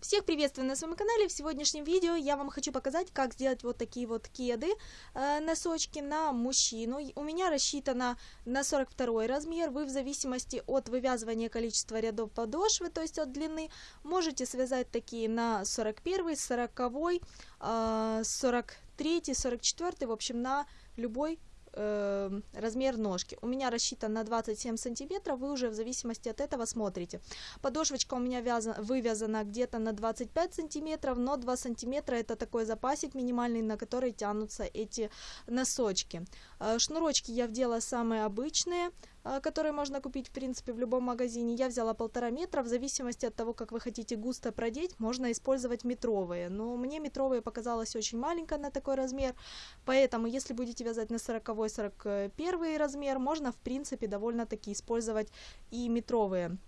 Всех приветствую на своем канале. В сегодняшнем видео я вам хочу показать, как сделать вот такие вот кеды, э, носочки на мужчину. У меня рассчитано на 42 размер. Вы в зависимости от вывязывания количества рядов подошвы, то есть от длины, можете связать такие на 41, 40, э, 43, 44, в общем на любой э, размер ножки. У меня рассчитан на 27 сантиметров, вы уже в зависимости от этого смотрите. Подошвочка у меня вязан, вывязана где-то на 25 сантиметров, но 2 сантиметра это такой запасик минимальный, на который тянутся эти носочки. Э, шнурочки я вдела самые обычные, которые можно купить в принципе в любом магазине. Я взяла полтора метра, в зависимости от того, как вы хотите густо продеть, можно использовать метровые. Но мне метровые показалось очень маленько на такой размер, поэтому если будете вязать на 40-41 размер, можно в принципе довольно-таки использовать и метровые.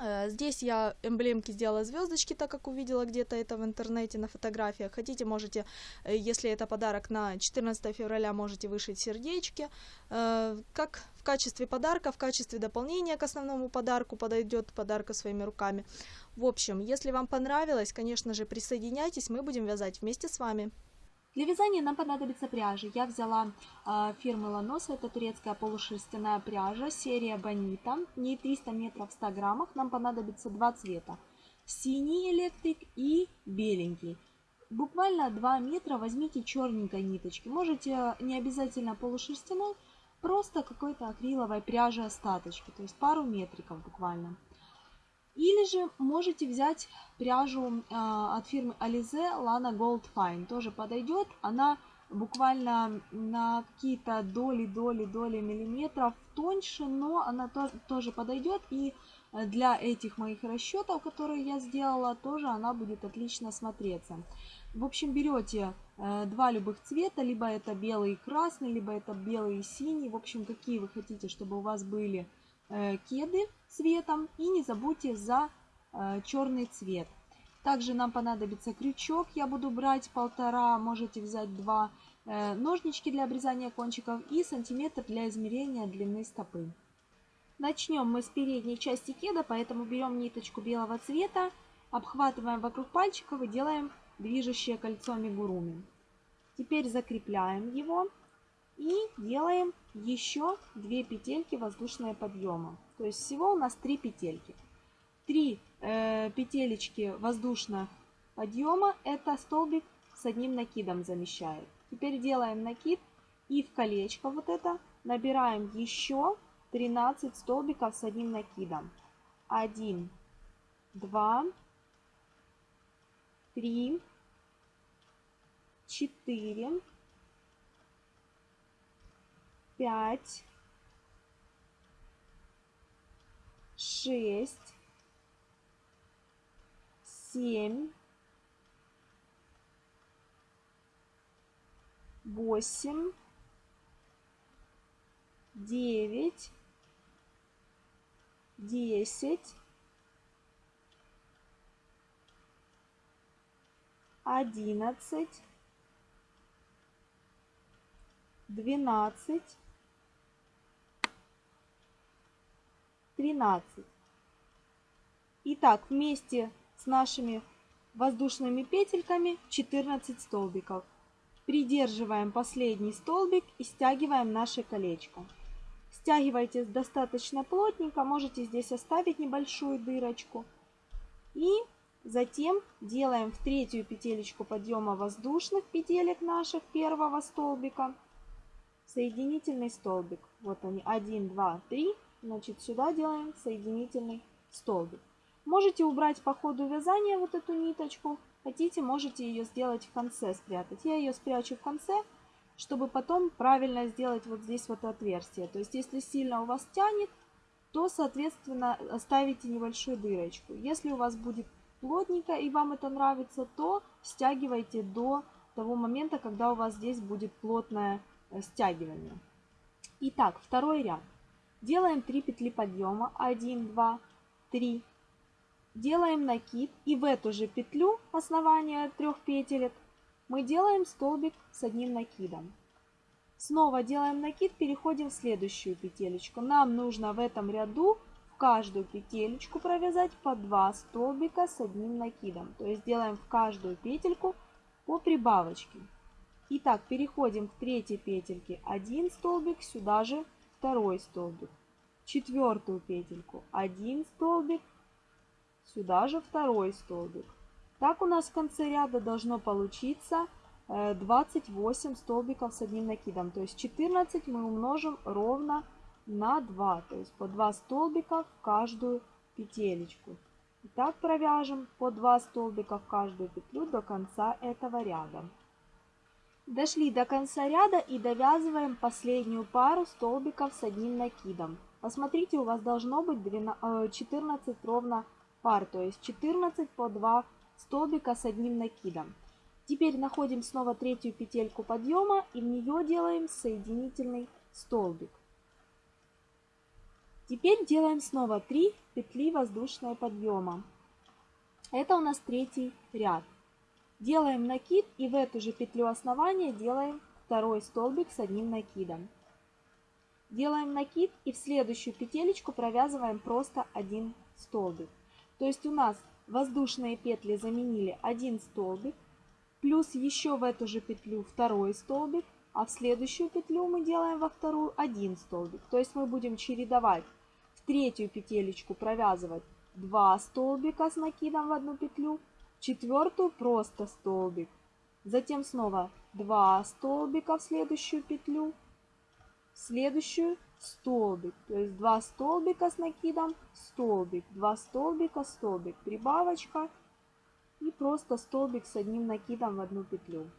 Э, здесь я эмблемки сделала звездочки, так как увидела где-то это в интернете на фотографиях. Хотите, можете, э, если это подарок на 14 февраля, можете вышить сердечки. Э, как в качестве подарка, в качестве дополнения к основному подарку подойдет подарка своими руками. В общем, если вам понравилось, конечно же, присоединяйтесь, мы будем вязать вместе с вами. Для вязания нам понадобится пряжа. Я взяла э, фирмы Ланос, это турецкая полушерстяная пряжа, серия Бонита. Ней 300 метров в 100 граммах. Нам понадобится два цвета. Синий электрик и беленький. Буквально 2 метра возьмите черненькой ниточки. Можете не обязательно полушерстяной, просто какой-то акриловой пряжи остаточки. То есть пару метриков буквально. Или же можете взять пряжу э, от фирмы Alize Lana Gold Fine. Тоже подойдет. Она буквально на какие-то доли, доли, доли миллиметров тоньше, но она тоже, тоже подойдет. И для этих моих расчетов, которые я сделала, тоже она будет отлично смотреться. В общем, берете э, два любых цвета, либо это белый и красный, либо это белый и синий. В общем, какие вы хотите, чтобы у вас были Э, кеды цветом и не забудьте за э, черный цвет. Также нам понадобится крючок, я буду брать полтора, можете взять два, э, ножнички для обрезания кончиков и сантиметр для измерения длины стопы. Начнем мы с передней части кеда, поэтому берем ниточку белого цвета, обхватываем вокруг пальчиков и делаем движущее кольцо мигуруми. Теперь закрепляем его и делаем еще 2 петельки воздушные подъема. То есть всего у нас 3 петельки. 3 э, петелечки воздушных подъема это столбик с одним накидом замещает. Теперь делаем накид и в колечко вот это набираем еще 13 столбиков с одним накидом. 1, 2, 3, 4, пять, шесть, семь, восемь, девять, десять, одиннадцать, двенадцать, 13. Итак, вместе с нашими воздушными петельками 14 столбиков. Придерживаем последний столбик и стягиваем наше колечко. Стягивайте достаточно плотненько, можете здесь оставить небольшую дырочку. И затем делаем в третью петелечку подъема воздушных петелек наших первого столбика соединительный столбик. Вот они, 1, 2, 3 Значит, сюда делаем соединительный столбик. Можете убрать по ходу вязания вот эту ниточку. Хотите, можете ее сделать в конце спрятать. Я ее спрячу в конце, чтобы потом правильно сделать вот здесь вот отверстие. То есть, если сильно у вас тянет, то, соответственно, оставите небольшую дырочку. Если у вас будет плотненько и вам это нравится, то стягивайте до того момента, когда у вас здесь будет плотное э, стягивание. Итак, второй ряд. Делаем 3 петли подъема. 1, 2, 3. Делаем накид. И в эту же петлю основания трех петелек мы делаем столбик с одним накидом. Снова делаем накид, переходим в следующую петелечку. Нам нужно в этом ряду каждую петелечку провязать по 2 столбика с одним накидом. То есть делаем в каждую петельку по прибавочке. Итак, переходим к третьей петельке. Один столбик, сюда же второй столбик. Четвертую петельку. Один столбик, сюда же второй столбик. Так у нас в конце ряда должно получиться 28 столбиков с одним накидом. То есть 14 мы умножим ровно на 2. То есть по 2 столбика в каждую петелечку. Итак, провяжем по 2 столбика в каждую петлю до конца этого ряда. Дошли до конца ряда и довязываем последнюю пару столбиков с одним накидом. Посмотрите, у вас должно быть 12, 14 э, ровно пар, то есть 14 по 2 столбика с одним накидом. Теперь находим снова третью петельку подъема и в нее делаем соединительный столбик. Теперь делаем снова 3 петли воздушного подъема. Это у нас третий ряд. Делаем накид и в эту же петлю основания делаем второй столбик с одним накидом. Делаем накид и в следующую петелечку провязываем просто один столбик. То есть у нас воздушные петли заменили один столбик, плюс еще в эту же петлю второй столбик, а в следующую петлю мы делаем во вторую один столбик. То есть мы будем чередовать в третью петелечку провязывать 2 столбика с накидом в одну петлю, четвертую просто столбик. Затем снова 2 столбика в следующую петлю, в следующую столбик. То есть 2 столбика с накидом, столбик, 2 столбика, столбик, прибавочка и просто столбик с одним накидом в одну петлю.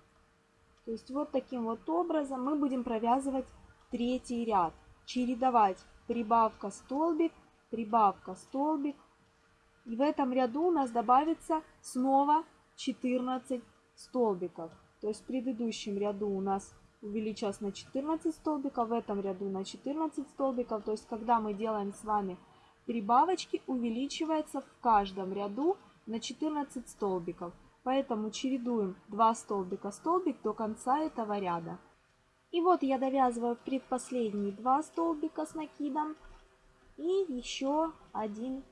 То есть вот таким вот образом мы будем провязывать третий ряд. Чередовать прибавка столбик, прибавка столбик, и в этом ряду у нас добавится снова 14 столбиков. То есть в предыдущем ряду у нас увеличилось на 14 столбиков, в этом ряду на 14 столбиков. То есть когда мы делаем с вами прибавочки, увеличивается в каждом ряду на 14 столбиков. Поэтому чередуем 2 столбика столбик до конца этого ряда. И вот я довязываю предпоследние 2 столбика с накидом и еще один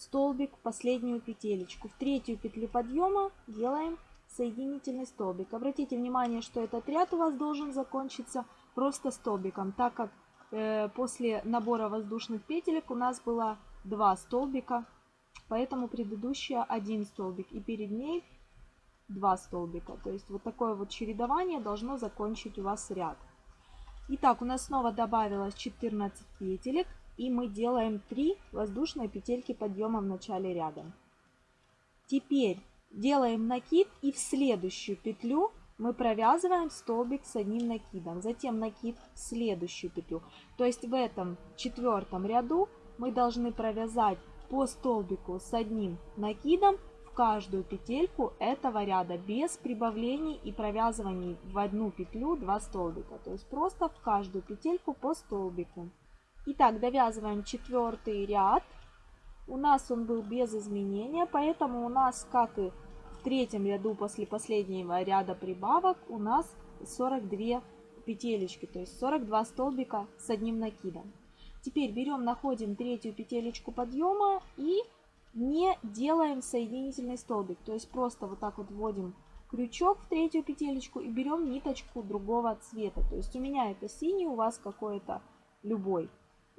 столбик в последнюю петелечку. В третью петлю подъема делаем соединительный столбик. Обратите внимание, что этот ряд у вас должен закончиться просто столбиком, так как э, после набора воздушных петелек у нас было два столбика, поэтому предыдущая один столбик и перед ней два столбика. То есть вот такое вот чередование должно закончить у вас ряд. Итак, у нас снова добавилось 14 петелек и мы делаем 3 воздушные петельки подъема в начале ряда. Теперь делаем накид и в следующую петлю мы провязываем столбик с одним накидом, затем накид в следующую петлю. То есть в этом четвертом ряду мы должны провязать по столбику с одним накидом в каждую петельку этого ряда без прибавлений и провязываний в одну петлю 2 столбика. То есть просто в каждую петельку по столбику. Итак, довязываем четвертый ряд. У нас он был без изменения, поэтому у нас, как и в третьем ряду после последнего ряда прибавок, у нас 42 петелечки, то есть 42 столбика с одним накидом. Теперь берем, находим третью петелечку подъема и не делаем соединительный столбик. То есть просто вот так вот вводим крючок в третью петелечку и берем ниточку другого цвета. То есть у меня это синий, у вас какой-то любой.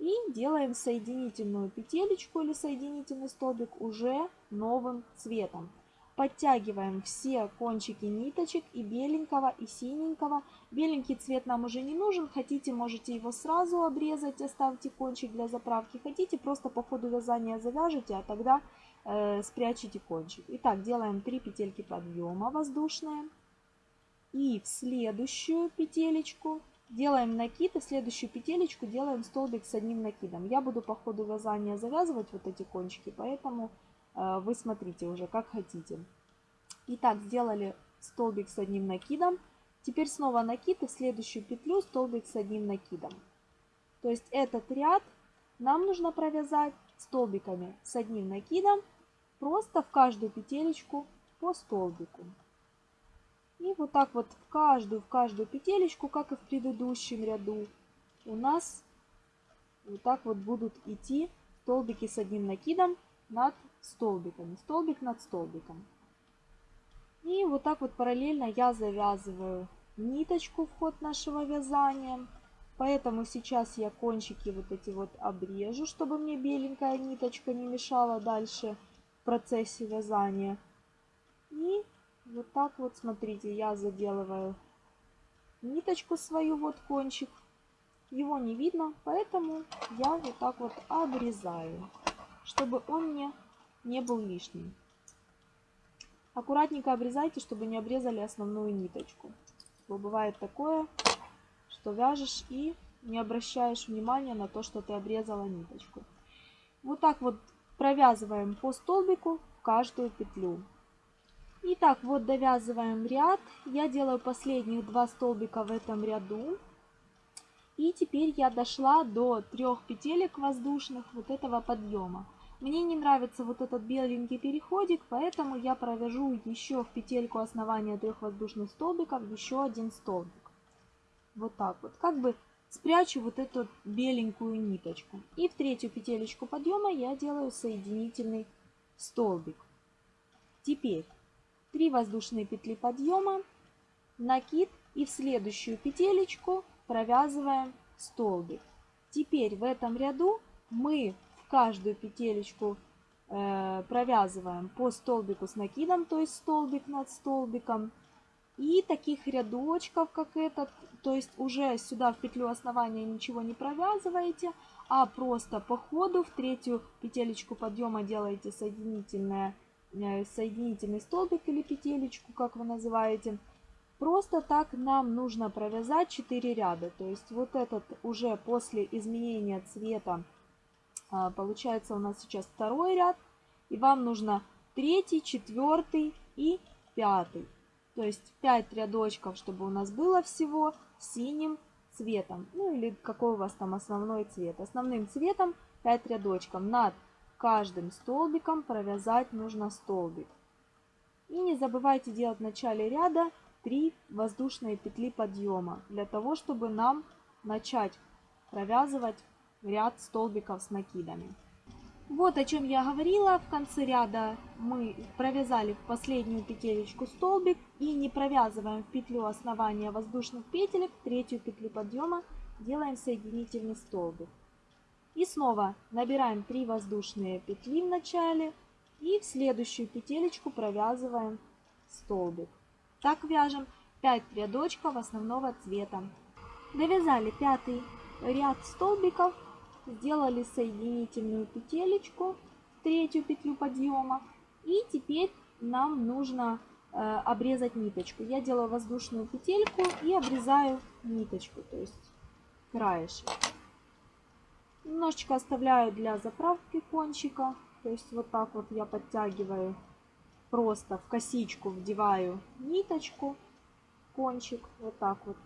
И делаем соединительную петелечку или соединительный столбик уже новым цветом. Подтягиваем все кончики ниточек и беленького, и синенького. Беленький цвет нам уже не нужен. Хотите, можете его сразу обрезать, оставьте кончик для заправки. Хотите, просто по ходу вязания завяжете, а тогда э, спрячете кончик. Итак, делаем 3 петельки подъема воздушные. И в следующую петелечку Делаем накид и следующую петелечку делаем столбик с одним накидом. Я буду по ходу вязания завязывать вот эти кончики, поэтому э, вы смотрите уже как хотите. Итак, сделали столбик с одним накидом. Теперь снова накид и следующую петлю столбик с одним накидом. То есть этот ряд нам нужно провязать столбиками с одним накидом просто в каждую петелечку по столбику. И вот так вот в каждую, в каждую петелечку, как и в предыдущем ряду, у нас вот так вот будут идти столбики с одним накидом над столбиками, столбик над столбиком. И вот так вот параллельно я завязываю ниточку в ход нашего вязания. Поэтому сейчас я кончики вот эти вот обрежу, чтобы мне беленькая ниточка не мешала дальше в процессе вязания. И вот так вот, смотрите, я заделываю ниточку свою, вот кончик. Его не видно, поэтому я вот так вот обрезаю, чтобы он мне не был лишним. Аккуратненько обрезайте, чтобы не обрезали основную ниточку. Бывает такое, что вяжешь и не обращаешь внимания на то, что ты обрезала ниточку. Вот так вот провязываем по столбику каждую петлю. Итак, вот довязываем ряд. Я делаю последних два столбика в этом ряду. И теперь я дошла до трех петелек воздушных вот этого подъема. Мне не нравится вот этот беленький переходик, поэтому я провяжу еще в петельку основания трех воздушных столбиков еще один столбик. Вот так вот. Как бы спрячу вот эту беленькую ниточку. И в третью петелечку подъема я делаю соединительный столбик. Теперь 3 воздушные петли подъема, накид и в следующую петелечку провязываем столбик. Теперь в этом ряду мы в каждую петелечку э, провязываем по столбику с накидом, то есть столбик над столбиком. И таких рядочков, как этот, то есть уже сюда в петлю основания ничего не провязываете, а просто по ходу в третью петелечку подъема делаете соединительное соединительный столбик или петелечку, как вы называете. Просто так нам нужно провязать 4 ряда. То есть вот этот уже после изменения цвета а, получается у нас сейчас второй ряд. И вам нужно третий, четвертый и пятый. То есть 5 рядочков, чтобы у нас было всего синим цветом. Ну или какой у вас там основной цвет. Основным цветом 5 рядочков над каждым столбиком провязать нужно столбик. И не забывайте делать в начале ряда 3 воздушные петли подъема, для того, чтобы нам начать провязывать ряд столбиков с накидами. Вот о чем я говорила. В конце ряда мы провязали в последнюю петелечку столбик и не провязываем в петлю основания воздушных петелек, третью петлю подъема делаем соединительный столбик. И снова набираем 3 воздушные петли в начале и в следующую петелечку провязываем столбик. Так вяжем 5 рядочков основного цвета. Довязали пятый ряд столбиков, сделали соединительную петелечку, третью петлю подъема. И теперь нам нужно э, обрезать ниточку. Я делаю воздушную петельку и обрезаю ниточку, то есть краешек. Немножечко оставляю для заправки кончика. То есть вот так вот я подтягиваю, просто в косичку вдеваю ниточку, кончик, вот так вот.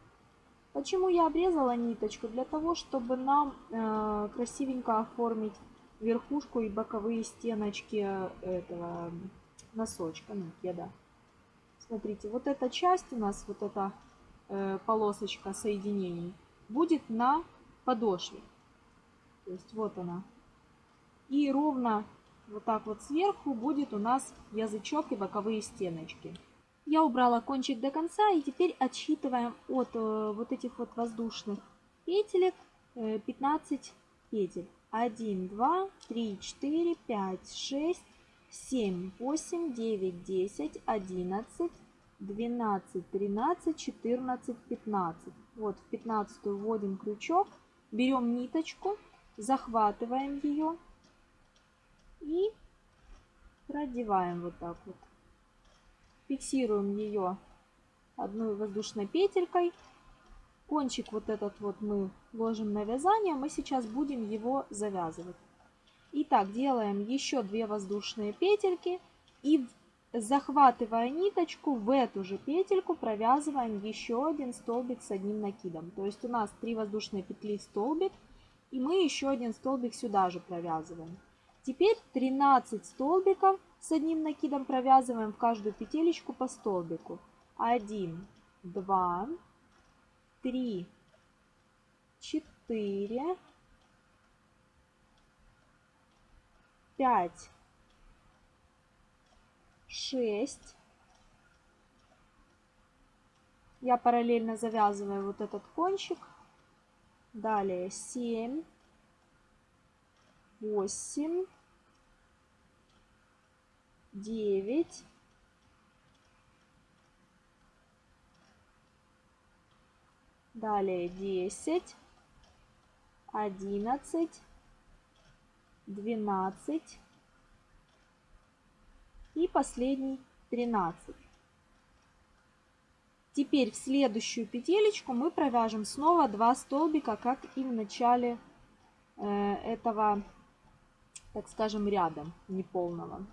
Почему я обрезала ниточку? Для того, чтобы нам э, красивенько оформить верхушку и боковые стеночки этого носочка, ну, кеда. Смотрите, вот эта часть у нас, вот эта э, полосочка соединений, будет на подошве. То есть вот она. И ровно вот так вот сверху будет у нас язычок и боковые стеночки. Я убрала кончик до конца и теперь отсчитываем от э, вот этих вот воздушных петелек э, 15 петель. 1, 2, 3, 4, 5, 6, 7, 8, 9, 10, 11, 12, 13, 14, 15. Вот в 15 вводим крючок, берем ниточку захватываем ее и продеваем вот так вот. Фиксируем ее одной воздушной петелькой. Кончик вот этот вот мы ложим на вязание. Мы сейчас будем его завязывать. Итак, делаем еще две воздушные петельки и захватывая ниточку в эту же петельку провязываем еще один столбик с одним накидом. То есть у нас 3 воздушные петли столбик, и мы еще один столбик сюда же провязываем. Теперь 13 столбиков с одним накидом провязываем в каждую петелечку по столбику. 1, 2, 3, 4, пять, шесть. Я параллельно завязываю вот этот кончик. Далее семь, восемь, девять, далее десять, одиннадцать, двенадцать и последний тринадцать. Теперь в следующую петелечку мы провяжем снова 2 столбика, как и в начале э, этого, так скажем, ряда неполного.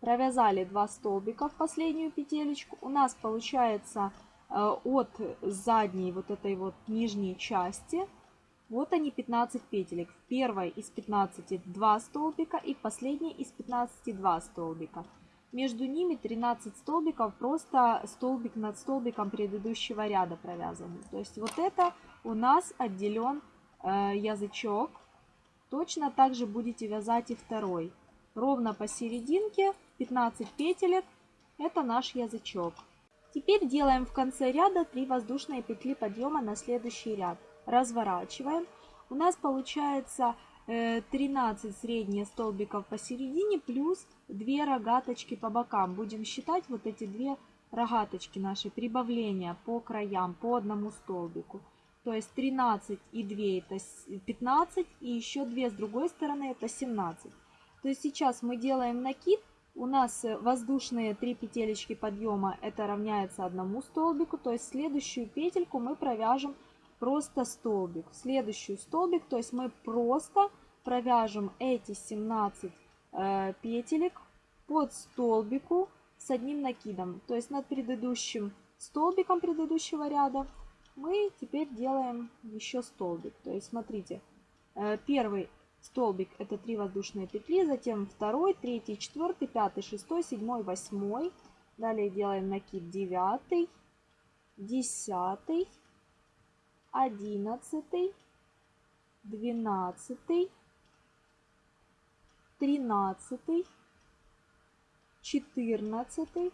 Провязали 2 столбика в последнюю петелечку. У нас получается э, от задней вот этой вот нижней части, вот они 15 петелек. В первой из 15 2 столбика и в последней из 15 2 столбика. Между ними 13 столбиков, просто столбик над столбиком предыдущего ряда провязаны. То есть вот это у нас отделен э, язычок. Точно так же будете вязать и второй. Ровно посерединке 15 петелек. Это наш язычок. Теперь делаем в конце ряда 3 воздушные петли подъема на следующий ряд. Разворачиваем. У нас получается 13 э, средних столбиков посередине плюс 2 рогаточки по бокам. Будем считать вот эти две рогаточки наши, прибавления по краям, по одному столбику. То есть 13 и 2 это 15, и еще 2 с другой стороны это 17. То есть сейчас мы делаем накид, у нас воздушные 3 петелечки подъема это равняется одному столбику, то есть следующую петельку мы провяжем просто столбик. Следующую столбик, то есть мы просто провяжем эти 17 э, петелек под столбику с одним накидом. То есть над предыдущим столбиком предыдущего ряда мы теперь делаем еще столбик. То есть смотрите, э, первый столбик это 3 воздушные петли, затем второй, третий, четвертый, пятый, шестой, седьмой, восьмой. Далее делаем накид девятый, десятый, одиннадцатый, двенадцатый, тринадцатый, четырнадцатый,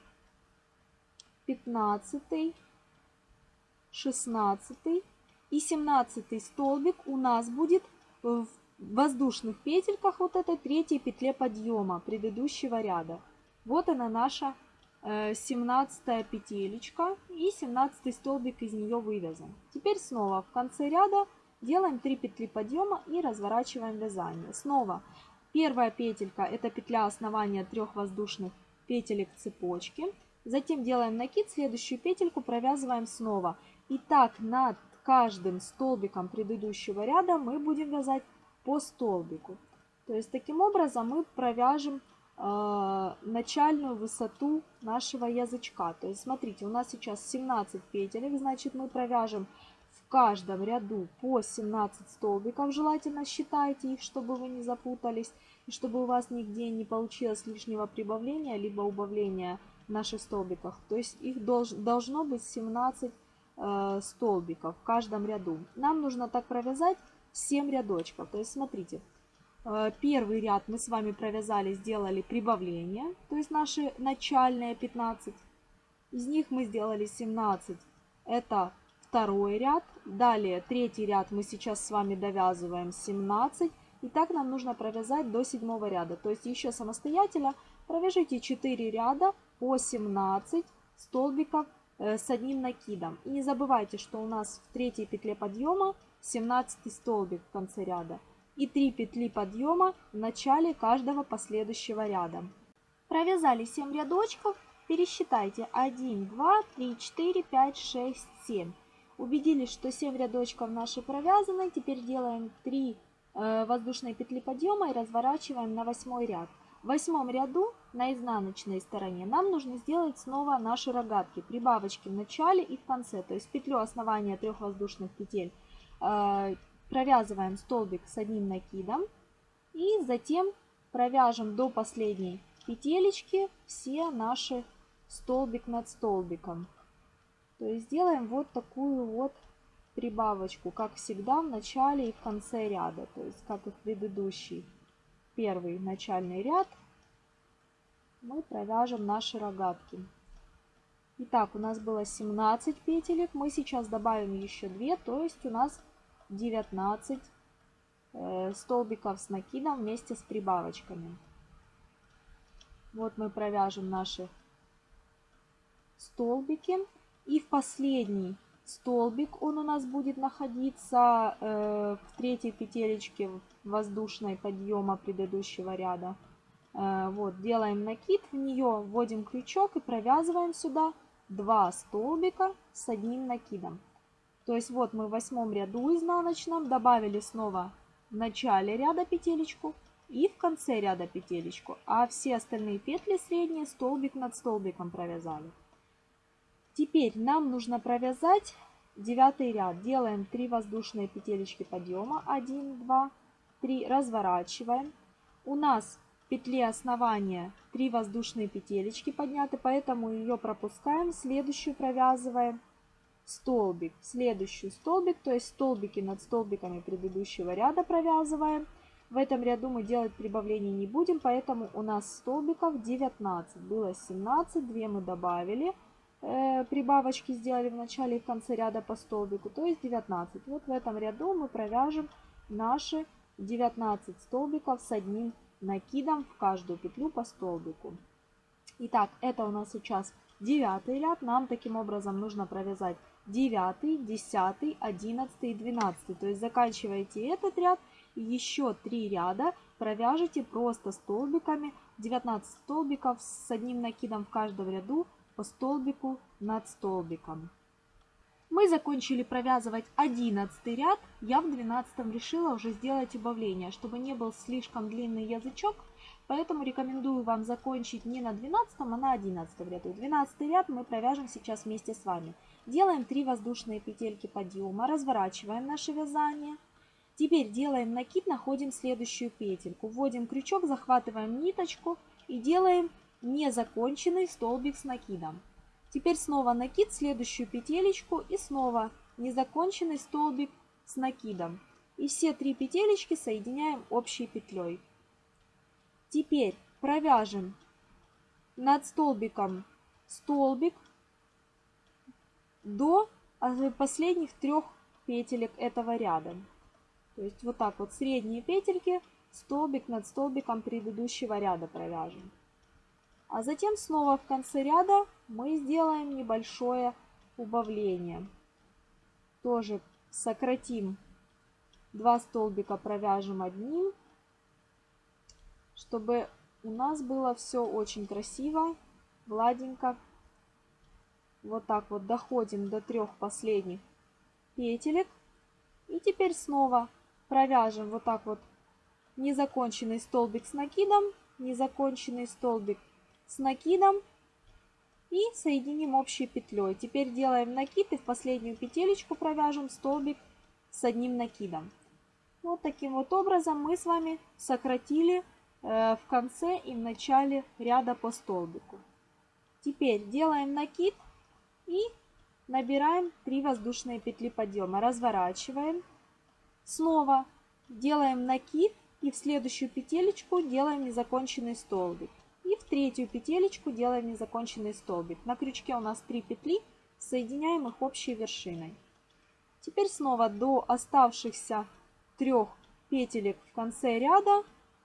пятнадцатый, шестнадцатый и семнадцатый столбик у нас будет в воздушных петельках вот этой третьей петле подъема предыдущего ряда. Вот она наша 17 э, петелечка и 17 столбик из нее вывязан. Теперь снова в конце ряда делаем 3 петли подъема и разворачиваем вязание. Снова первая петелька это петля основания трех воздушных петелек цепочки. Затем делаем накид, следующую петельку провязываем снова. И так над каждым столбиком предыдущего ряда мы будем вязать по столбику. То есть таким образом мы провяжем начальную высоту нашего язычка. То есть смотрите, у нас сейчас 17 петелек, значит мы провяжем в каждом ряду по 17 столбиков. Желательно считайте их, чтобы вы не запутались и чтобы у вас нигде не получилось лишнего прибавления либо убавления в наших столбиках. То есть их долж, должно быть 17 э, столбиков в каждом ряду. Нам нужно так провязать 7 рядочков. То есть смотрите, Э, первый ряд мы с вами провязали, сделали прибавление, то есть наши начальные 15. Из них мы сделали 17. Это второй ряд. Далее третий ряд мы сейчас с вами довязываем 17. И так нам нужно провязать до седьмого ряда. То есть еще самостоятельно провяжите 4 ряда по 17 столбиков э, с одним накидом. И не забывайте, что у нас в третьей петле подъема 17 столбик в конце ряда и 3 петли подъема в начале каждого последующего ряда. Провязали 7 рядочков, пересчитайте 1, 2, 3, 4, 5, 6, 7. Убедились, что 7 рядочков наши провязаны, теперь делаем 3 э, воздушные петли подъема и разворачиваем на 8 ряд. В восьмом ряду на изнаночной стороне нам нужно сделать снова наши рогатки, прибавочки в начале и в конце, то есть петлю основания трех воздушных петель э, провязываем столбик с одним накидом и затем провяжем до последней петелечки все наши столбик над столбиком. То есть сделаем вот такую вот прибавочку, как всегда в начале и в конце ряда, то есть как и в предыдущей первый начальный ряд мы провяжем наши рогатки. Итак, у нас было 17 петелек, мы сейчас добавим еще 2, то есть у нас 19 э, столбиков с накидом вместе с прибавочками. Вот мы провяжем наши столбики. И в последний столбик он у нас будет находиться э, в третьей петелечке воздушной подъема предыдущего ряда. Э, вот, делаем накид в нее, вводим крючок и провязываем сюда 2 столбика с одним накидом. То есть вот мы в восьмом ряду изнаночном добавили снова в начале ряда петелечку и в конце ряда петелечку, а все остальные петли средние столбик над столбиком провязали. Теперь нам нужно провязать девятый ряд. Делаем 3 воздушные петелечки подъема. 1, 2, 3. Разворачиваем. У нас в петле основания 3 воздушные петелечки подняты, поэтому ее пропускаем. Следующую провязываем столбик. Следующий столбик, то есть столбики над столбиками предыдущего ряда провязываем. В этом ряду мы делать прибавлений не будем, поэтому у нас столбиков 19. Было 17, 2 мы добавили э, прибавочки сделали в начале и в конце ряда по столбику, то есть 19. Вот в этом ряду мы провяжем наши 19 столбиков с одним накидом в каждую петлю по столбику. Итак, это у нас сейчас девятый ряд. Нам таким образом нужно провязать 9, 10, 11 и 12. То есть заканчиваете этот ряд и еще 3 ряда провяжите просто столбиками. 19 столбиков с одним накидом в каждом ряду по столбику над столбиком. Мы закончили провязывать 11 ряд. Я в 12 решила уже сделать убавление, чтобы не был слишком длинный язычок. Поэтому рекомендую вам закончить не на 12, а на 11 ряду. 12 ряд мы провяжем сейчас вместе с вами. Делаем 3 воздушные петельки подъема, разворачиваем наше вязание. Теперь делаем накид, находим следующую петельку. Вводим крючок, захватываем ниточку и делаем незаконченный столбик с накидом. Теперь снова накид, следующую петелечку и снова незаконченный столбик с накидом. И все три петелечки соединяем общей петлей. Теперь провяжем над столбиком столбик до последних трех петелек этого ряда. То есть вот так вот средние петельки, столбик над столбиком предыдущего ряда провяжем. А затем снова в конце ряда мы сделаем небольшое убавление. Тоже сократим два столбика, провяжем одним, чтобы у нас было все очень красиво, гладенько. Вот так вот доходим до трех последних петелек. И теперь снова провяжем вот так вот незаконченный столбик с накидом, незаконченный столбик с накидом и соединим общей петлей. Теперь делаем накид и в последнюю петелечку провяжем столбик с одним накидом. Вот таким вот образом мы с вами сократили в конце и в начале ряда по столбику. Теперь делаем накид и набираем 3 воздушные петли подъема. Разворачиваем. Снова делаем накид и в следующую петелечку делаем незаконченный столбик. И в третью петелечку делаем незаконченный столбик. На крючке у нас 3 петли, соединяем их общей вершиной. Теперь снова до оставшихся трех петелек в конце ряда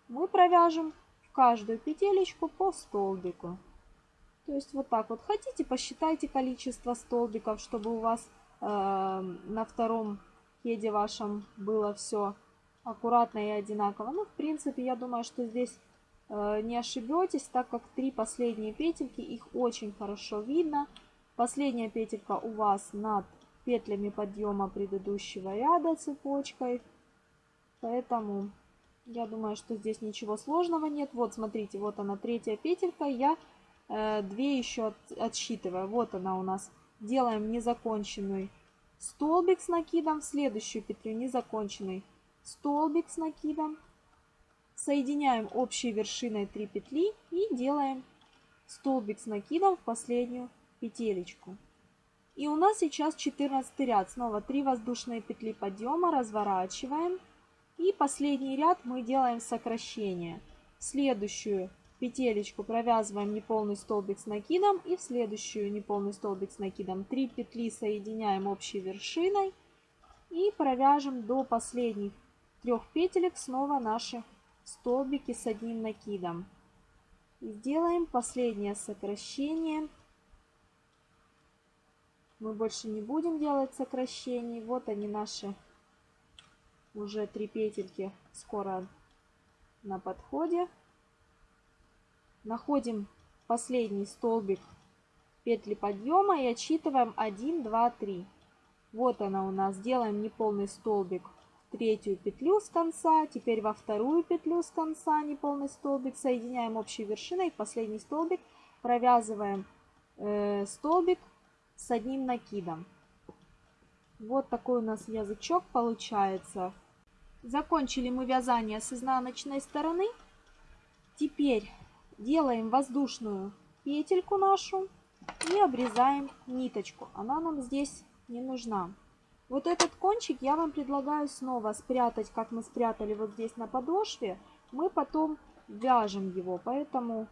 мы провяжем в каждую петелечку по столбику. То есть вот так вот. Хотите, посчитайте количество столбиков, чтобы у вас э, на втором кеде вашем было все аккуратно и одинаково. Ну, в принципе, я думаю, что здесь Э, не ошибетесь, так как три последние петельки, их очень хорошо видно. Последняя петелька у вас над петлями подъема предыдущего ряда цепочкой. Поэтому я думаю, что здесь ничего сложного нет. Вот, смотрите, вот она третья петелька. Я э, две еще от, отсчитываю. Вот она у нас. Делаем незаконченный столбик с накидом. В следующую петлю незаконченный столбик с накидом. Соединяем общей вершиной 3 петли и делаем столбик с накидом в последнюю петелечку. И у нас сейчас 14 ряд. Снова 3 воздушные петли подъема, разворачиваем. И последний ряд мы делаем сокращение. В следующую петелечку провязываем неполный столбик с накидом и в следующую неполный столбик с накидом. Три петли соединяем общей вершиной и провяжем до последних трех петелек снова наши столбики с одним накидом. И сделаем последнее сокращение. Мы больше не будем делать сокращений. Вот они наши уже три петельки скоро на подходе. Находим последний столбик петли подъема и отсчитываем 1, 2, 3. Вот она у нас. Делаем неполный столбик в третью петлю с конца. Теперь во вторую петлю с конца неполный столбик. Соединяем общей вершиной. Последний столбик. Провязываем э, столбик с одним накидом. Вот такой у нас язычок получается. Закончили мы вязание с изнаночной стороны. Теперь делаем воздушную петельку нашу и обрезаем ниточку. Она нам здесь не нужна. Вот этот кончик я вам предлагаю снова спрятать, как мы спрятали вот здесь на подошве. Мы потом вяжем его, поэтому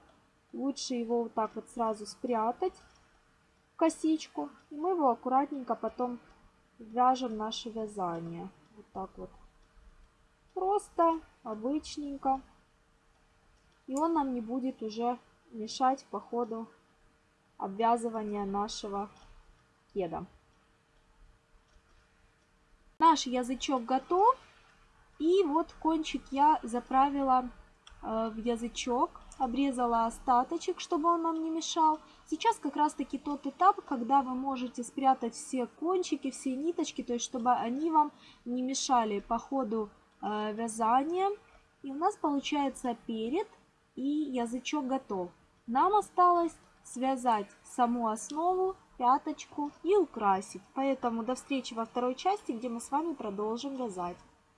лучше его вот так вот сразу спрятать в косичку. И мы его аккуратненько потом вяжем наше вязание. Вот так вот. Просто, обычненько и он нам не будет уже мешать по ходу обвязывания нашего кеда. Наш язычок готов. И вот кончик я заправила э, в язычок, обрезала остаточек, чтобы он нам не мешал. Сейчас как раз таки тот этап, когда вы можете спрятать все кончики, все ниточки, то есть чтобы они вам не мешали по ходу э, вязания. И у нас получается перед и язычок готов. Нам осталось связать саму основу, пяточку и украсить. Поэтому до встречи во второй части, где мы с вами продолжим вязать.